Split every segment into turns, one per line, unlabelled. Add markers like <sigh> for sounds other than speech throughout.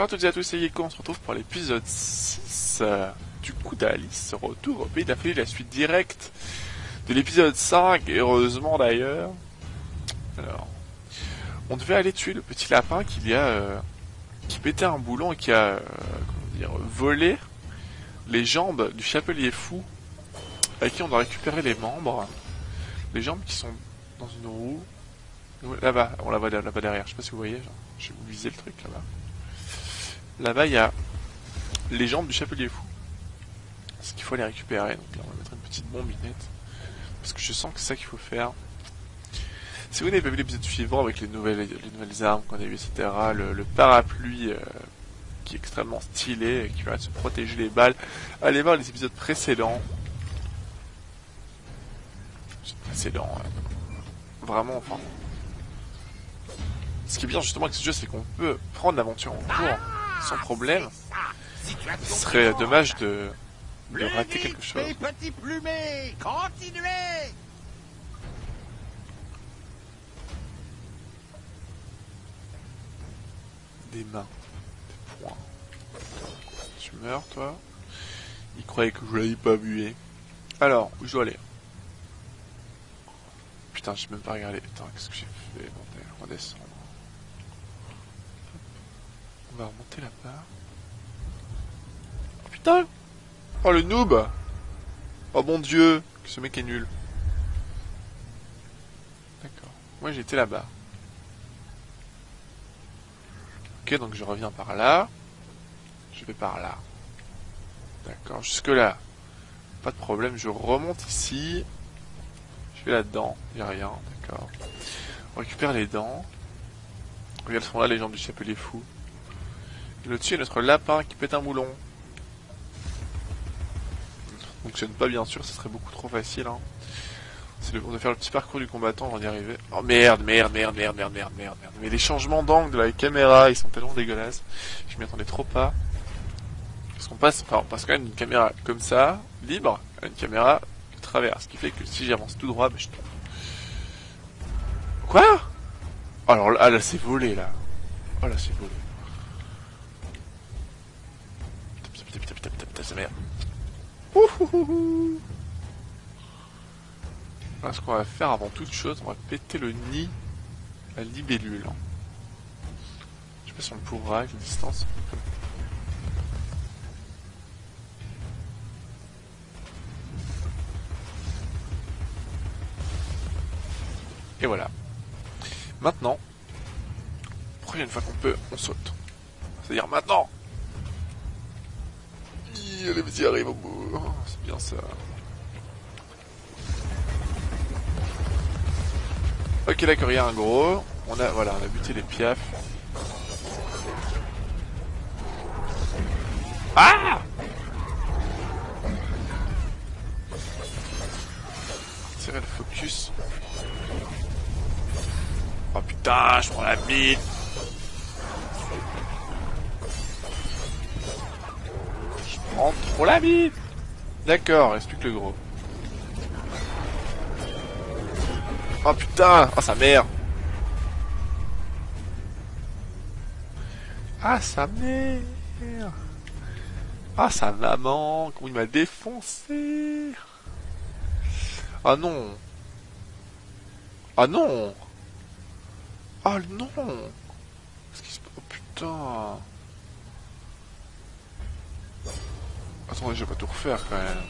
bonjour à toutes et à tous, c'est Yeko, on se retrouve pour l'épisode 6 euh, du coup d'Alice, retour au pays de la suite directe de l'épisode 5, et heureusement d'ailleurs. Alors, on devait aller tuer le petit lapin qui a, euh, qui pétait un boulon et qui a, euh, comment dire, volé les jambes du chapelier fou, avec qui on doit récupérer les membres, les jambes qui sont dans une roue, là-bas, on la voit là-bas derrière, je sais pas si vous voyez, je vais vous viser le truc là-bas. Là-bas, il y a les jambes du chapelier fou. Ce qu'il faut les récupérer. Donc là, on va mettre une petite bombinette. Parce que je sens que c'est ça qu'il faut faire. Si vous n'avez pas vu l'épisode suivant avec les nouvelles, les nouvelles armes qu'on a vues, etc., le, parapluie euh, qui est extrêmement stylé et qui de se protéger les balles, allez voir les épisodes précédents. Précédents. Vraiment, enfin. Ce qui est bien justement avec ce jeu, c'est qu'on peut prendre l'aventure en cours sans problème. Ce serait dommage de, de rater quelque chose. Des mains, des poings. Tu meurs, toi Il croyait que je l'avais pas bué. Alors, où je dois aller? Putain, j'ai même pas regardé. Putain, qu'est-ce que j'ai fait Bon. On va remonter là-bas. Oh putain Oh le noob Oh mon dieu Ce mec est nul. D'accord. Moi j'étais là-bas. Ok, donc je reviens par là. Je vais par là. D'accord, jusque là. Pas de problème, je remonte ici. Je vais là-dedans, il rien, d'accord. On récupère les dents. Regarde, sont là les jambes du chapelier fou. Le dessus, a notre lapin qui pète un moulon. Fonctionne pas bien sûr, ce serait beaucoup trop facile. Hein. C'est le, doit faire le petit parcours du combattant avant d'y arriver. Oh merde, merde, merde, merde, merde, merde, merde. Mais les changements d'angle de la caméra, ils sont tellement dégueulasses. Je m'y attendais trop pas. Parce qu'on passe, enfin, on passe quand même d'une caméra comme ça, libre, à une caméra de travers. Ce qui fait que si j'avance tout droit, ben, je tombe. Quoi? Alors là, là c'est volé là. Oh là c'est volé. sa mère. Ce qu'on va faire avant toute chose, on va péter le nid à libellule. Je sais pas si on pourra avec la distance. Et voilà. Maintenant, prochaine fois qu'on peut, on saute. C'est-à-dire maintenant les petits arrivent au bout. C'est bien ça. Ok, d'accord, il y a un gros. On a, voilà, on a buté les piafs. Ah Tirer le focus. Oh putain, je prends la bite. trop la bite D'accord, reste plus que le gros. Oh putain. Oh sa mère. Ah sa mère. Ah sa maman. Comment il m'a défoncé. Ah non. Ah non. Ah non. Oh putain Attendez, je vais pas tout refaire quand même.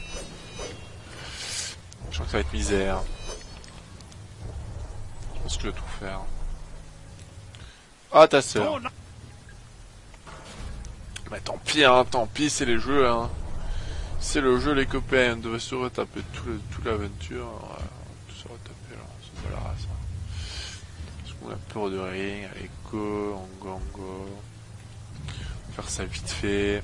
Je crois que ça va être misère. Je pense que je vais tout faire. Ah, ta sœur. Mais tant pis, hein, tant pis, c'est les jeux, hein. C'est le jeu, les copains. On devrait se retaper toute l'aventure. Ouais, tout se retaper, là. C'est pas la race. Hein. Parce qu'on a peur de ring, allez, go, on go, on go. Faire ça vite fait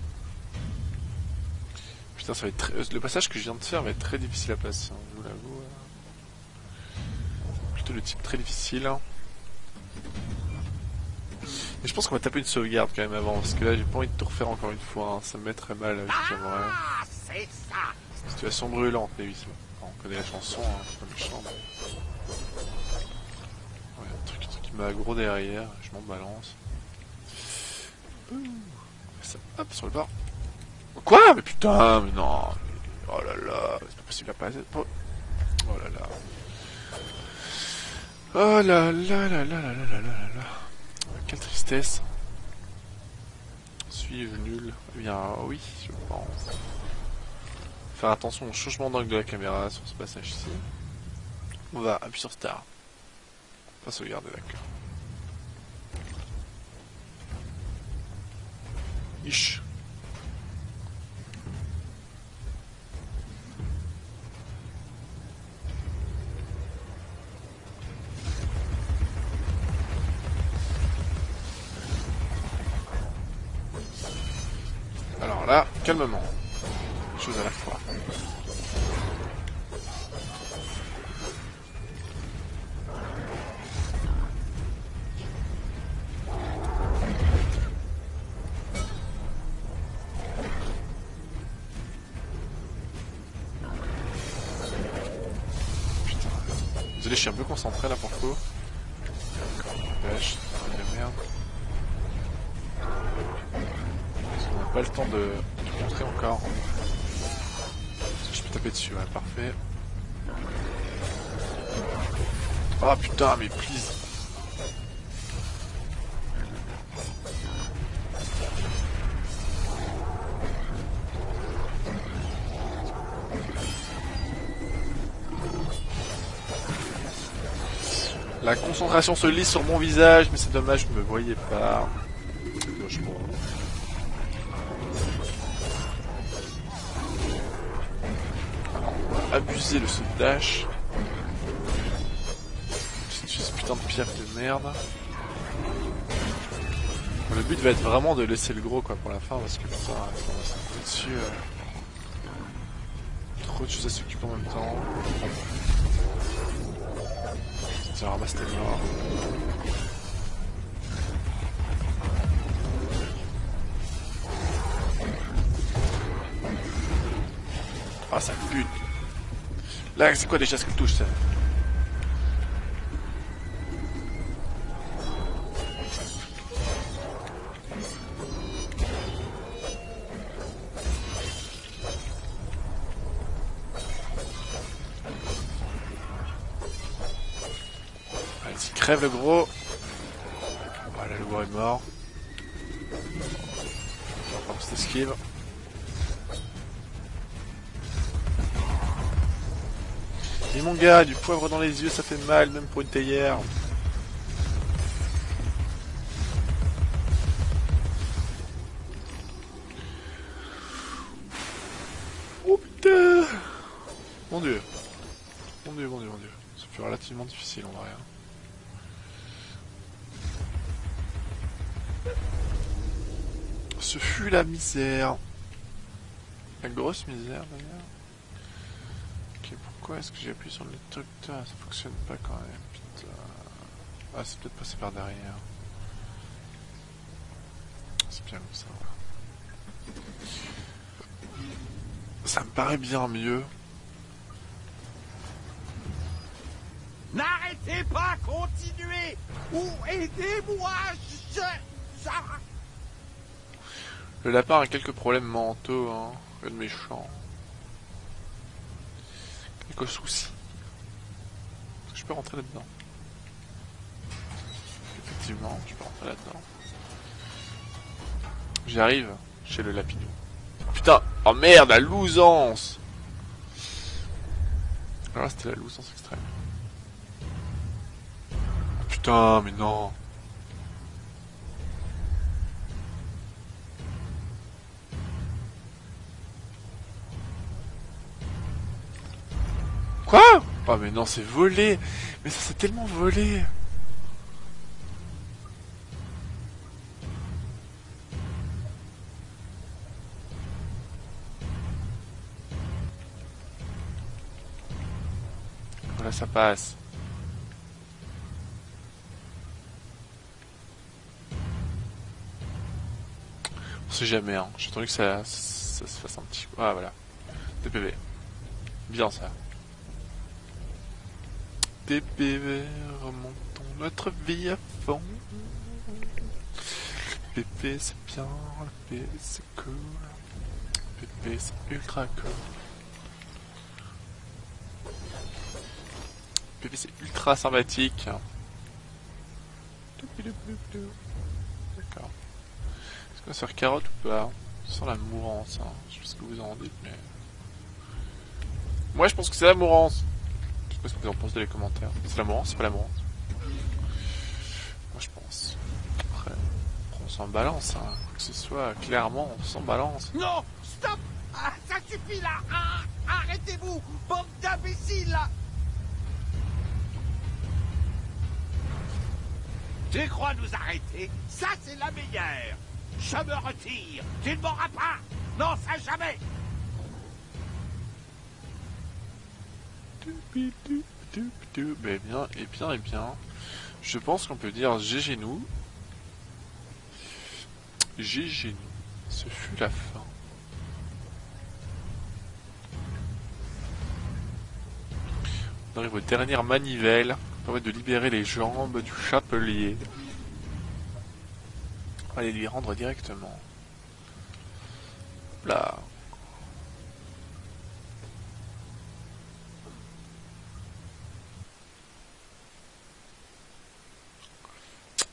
ça va être très... Le passage que je viens de faire va être très difficile à passer, hein, je vous l'avoue. Plutôt le type très difficile. Hein. Mais je pense qu'on va taper une sauvegarde quand même avant, parce que là j'ai pas envie de tout refaire encore une fois, hein. ça me mettrait mal,
ah, c'est ça
Situation brûlante, mais oui. On connaît la chanson, hein, c'est pas méchant. Ouais, un truc, truc qui m'a aggro derrière, je m'en balance. Ouh, ça, hop, sur le bord. Quoi Mais putain, mais non Oh là là, c'est pas possible à passer. Oh là là. Oh là là là là là là là là là. Quelle tristesse. Suis-je nul? Eh bien oui, je pense. Faire attention au changement d'angle de la caméra sur ce passage ici. On va appuyer sur Star. Pas sauvegarder, d'accord. Ish. Calmement. Une chose à la fois. Désolé, je suis un peu concentré là pour le. De, montrer encore. Je peux taper dessus, ouais, parfait. Ah putain, mais please. La concentration se lit sur mon visage, mais c'est dommage, je me voyais pas. Abuser de ce dash. Ce putain de pierre de merde. Le but va être vraiment de laisser le gros quoi pour la fin parce que putain, on va s'en dessus. euh. Trop de choses à s'occuper en même temps. Tiens, ramasse tes morts. Ah, ça pute. Là, c'est quoi déjà ce qu'elle touche, ça Vas-y, crève le gros. Voilà, le gros est mort. On va une petite esquive. Et mon gars, du poivre dans les yeux, ça fait mal, même pour une théière. Oh putain Mon dieu. Mon dieu, mon dieu, mon dieu. Ça fut relativement difficile en vrai. hein. Ce fut la misère. La grosse misère d'ailleurs. Pourquoi est-ce que j'ai appuyé sur le truc là Ça fonctionne pas quand même, putain. Ah, c'est peut-être passé par derrière. C'est bien comme ça. Ça me paraît bien mieux.
N'arrêtez pas, continuez Ou aidez-moi, je... ça...
Le lapin a quelques problèmes mentaux, hein. Rien de méchant. Quelques soucis. Est-ce que je peux rentrer là-dedans Effectivement, je peux rentrer là-dedans. J'arrive chez le lapidou. Putain Oh merde, la lousance Alors là, c'était la lousance extrême. Putain, mais non Oh mais non, c'est volé Mais ça c'est tellement volé Voilà, ça passe. On sait jamais, hein. J'ai entendu que ça, ça se fasse un petit... Ah voilà. DPV. Bien ça. TPV, remontons notre vie à fond. PP c'est bien, P c'est cool. PP c'est ultra cool. PP c'est ultra sympathique. D'accord. Est-ce qu'on va faire carotte ou pas? Sans la mourance, hein. je sais pas ce que vous en dites, mais... Moi je pense que c'est la mourance. Sais pas ce que vous en pensez dans les commentaires. C'est la mourance, c'est pas la mourance Moi je pense. Après, on s'en balance, hein. que ce soit clairement, on s'en balance.
Non Stop ah, Ça suffit là ah, Arrêtez-vous Bande d'imbéciles là Tu crois nous arrêter? Ça, c'est la meilleure. Je me retire. Tu ne m'auras pas. Non, ça jamais.
Mais bien, et bien, et bien. Je pense qu'on peut dire GG nous. GG nous. Ce fut la fin. On arrive aux dernières manivelles permet de libérer les jambes du chapelier. Aller lui rendre directement. Là.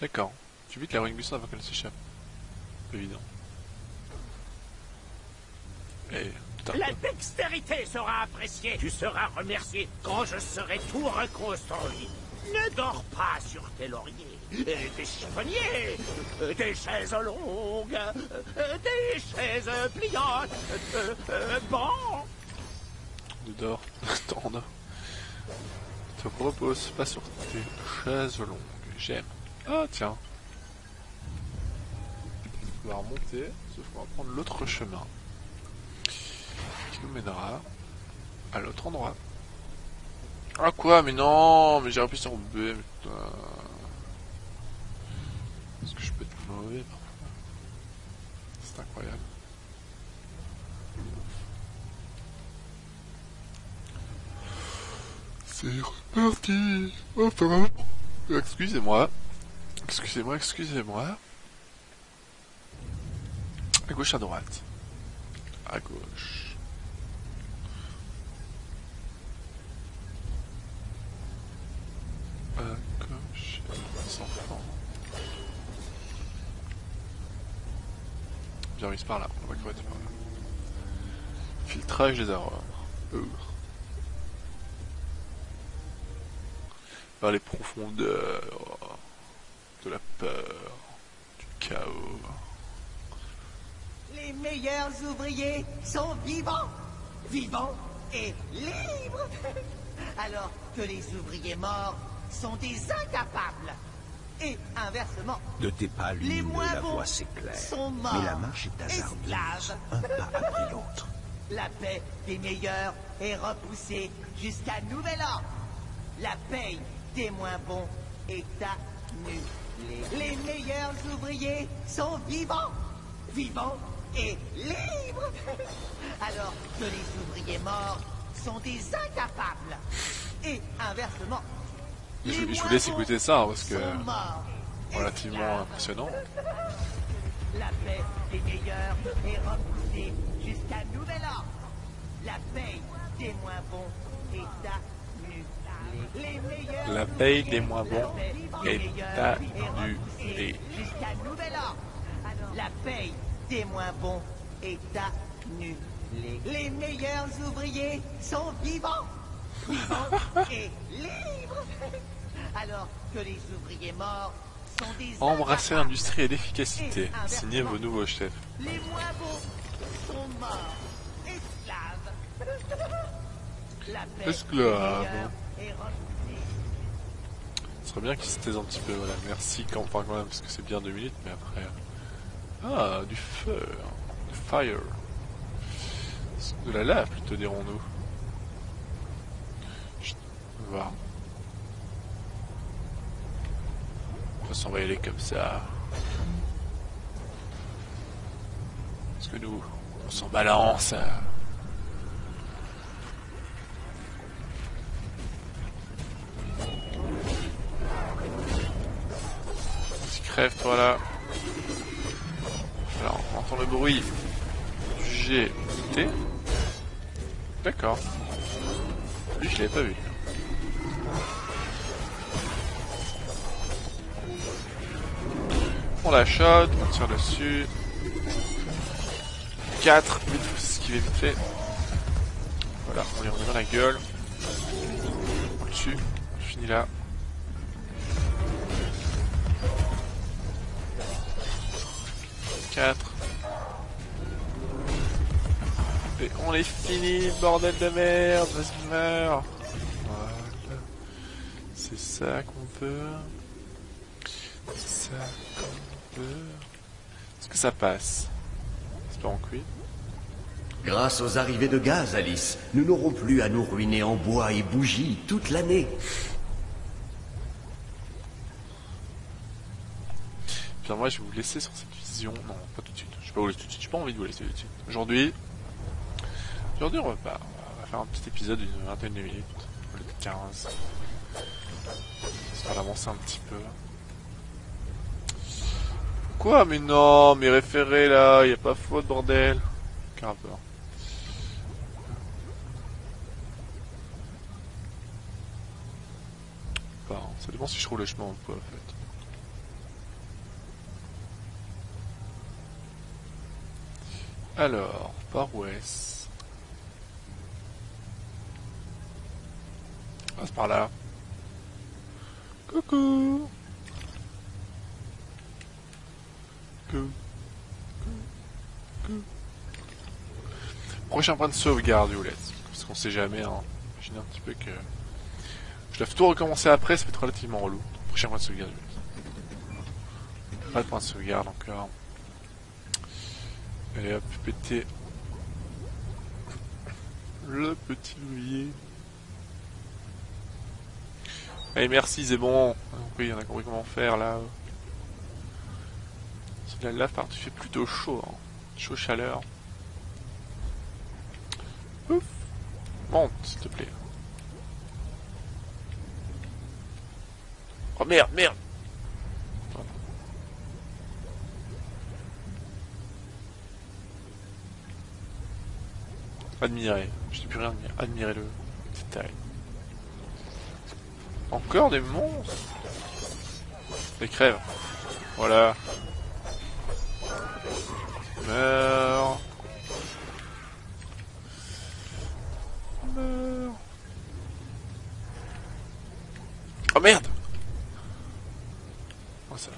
D'accord. Tu vite la Ring avant qu'elle s'échappe? Évident. Et
la dextérité sera appréciée. Tu seras remercié quand je serai tout reconstruit. Ne dors pas sur tes lauriers. Des chiffonniers, des chaises longues, des chaises pliantes, bon.
Ne dors, <laughs> tendre. Te repose pas sur tes chaises longues. J'aime. Ah tiens. On va remonter, sauf qu'on va prendre l'autre chemin nous mènera à l'autre endroit. Ah quoi Mais non Mais j'ai appuyé sur B, putain. Est-ce que je peux être mauvais parfois? C'est incroyable. C'est reparti Enfin Excusez-moi. Excusez-moi, excusez-moi. À gauche, à droite. À gauche. par là. On va par là. Filtrage des erreurs. Vers les profondeurs peur, du chaos.
Les meilleurs ouvriers sont vivants, vivants et libres. <laughs> Alors que les ouvriers morts sont des incapables et inversement.
Ne t'es pas
les moins
la
voix
s'éclaire.
Sont morts,
mais la marche est hasardeuse, un pas après l'autre. <laughs>
La paix des meilleurs est repoussée jusqu'à nouvel ordre. La paix des moins bons est annulée. Les meilleurs ouvriers sont vivants, vivants et libres. Alors que les ouvriers morts sont des incapables. Et inversement,
je, je, vous laisse écouter ça parce que relativement impressionnant. <laughs>
La paix des meilleurs est repoussée jusqu'à nouvel ordre. La paix des moins bons est annulée.
La paix des moins bons est annulée.
Jusqu'à nouvel ordre. La paix des moins bons est annulée. Les meilleurs ouvriers sont vivants, vivants <laughs> et libres. Alors que les ouvriers morts sont des
Embrasser l'industrie et l'efficacité. Signez vos nouveaux chefs.
Les moins beaux sont morts. Esclaves. <laughs> La
Esclaves. Ce serait bien qu'ils se taisent un petit peu, voilà. Merci quand, enfin, quand même, parce que c'est bien deux minutes, mais après... Ah, du feu. Du fire. De la lave, plutôt, dirons-nous. On va On va y aller comme ça. Parce que nous, on s'en balance. Crève-toi là. Alors, on entend le bruit du G T. D'accord. Lui, je l'avais pas vu. On la shot, on tire dessus. 4, vite, faut s'esquiver vite fait. Voilà, on lui remet dans la gueule. Au-dessus, je finis là. On est fini, bordel de merde, vas-y meurs. Voilà. C'est ça qu'on peut. C'est ça qu'on peut. Est-ce que ça passe? C'est pas en cuit.
Grâce aux arrivées de gaz, Alice, nous n'aurons plus à nous ruiner en bois et bougies toute l'année.
Puis moi, je vais vous laisser sur cette vision. Non, pas tout de suite. Je vais pas vous laisser tout de suite. J'ai pas envie de vous laisser tout de suite. Aujourd'hui, aujourd'hui, on va, faire un petit épisode d'une vingtaine de minutes, au lieu de 15. Histoire un petit peu. Quoi? Mais non, mes référés là, y a pas faute, bordel. Quel rapport Bah, ça dépend si je roule le chemin ou pas, en fait. Alors, par où est-ce? C'est par là. Coucou Coucou. Coucou. Prochain point de sauvegarde, laisse. Parce qu'on sait jamais, hein. Imaginez un petit peu que... Je dois tout recommencer après, ça va être relativement relou. Prochain point de sauvegarde, laisse. Pas de point de sauvegarde encore. Allez hop, péter le petit levier. Allez, merci, c'est bon. On a compris, on a compris comment faire là. C'est de la lave par tu fais plutôt chaud. Hein. Chaud chaleur. Ouf. Monte, s'il te plaît. Oh merde, merde Admirer. Je n'ai plus rien à dire. Admirer le détail. Encore des monstres Des crèves. Voilà. Meurs. Meurs. Oh merde Oh ça va.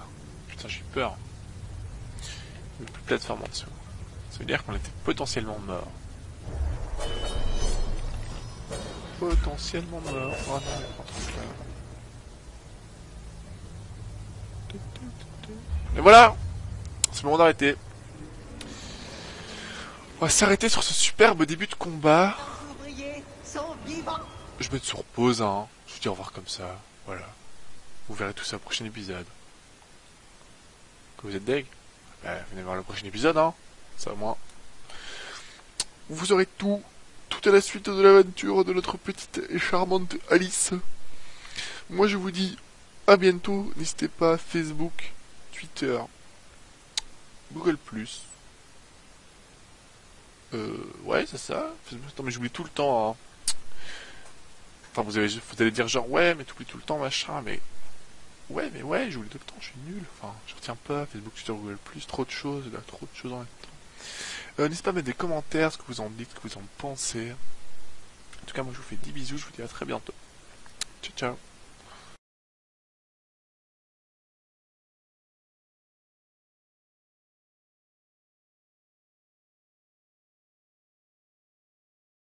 Putain j'ai eu peur. Il n'y a plus de plateforme en dessous. Ça veut dire qu'on était potentiellement mort. Potentiellement mort. N'importe quoi. Et voilà C'est le moment d'arrêter. On va s'arrêter sur ce superbe début de combat. Je vais être sur pause, hein. Je vous dis au revoir comme ça. Voilà. Vous verrez tout ça au prochain épisode. Que vous êtes deg? Bah, Venez voir le prochain épisode, hein. Ça, moi. Vous aurez tout. Tout à la suite de l'aventure de notre petite et charmante Alice. Moi, je vous dis à bientôt. N'hésitez pas, Facebook, Twitter, Google+. Euh, ouais, c'est ça. Attends, mais j'oublie tout le temps, hein. Enfin, vous, avez, vous allez dire genre, ouais, mais t'oublies tout le temps, machin, mais... Ouais, mais ouais, j'oublie tout le temps, je suis nul. Enfin, je retiens pas, Facebook, Twitter, Google+, trop de choses, là, trop de choses en même temps. Euh, N'hésitez pas à mettre des commentaires, ce que vous en dites, ce que vous en pensez. En tout cas, moi, je vous fais des bisous, je vous dis à très bientôt. Ciao, ciao.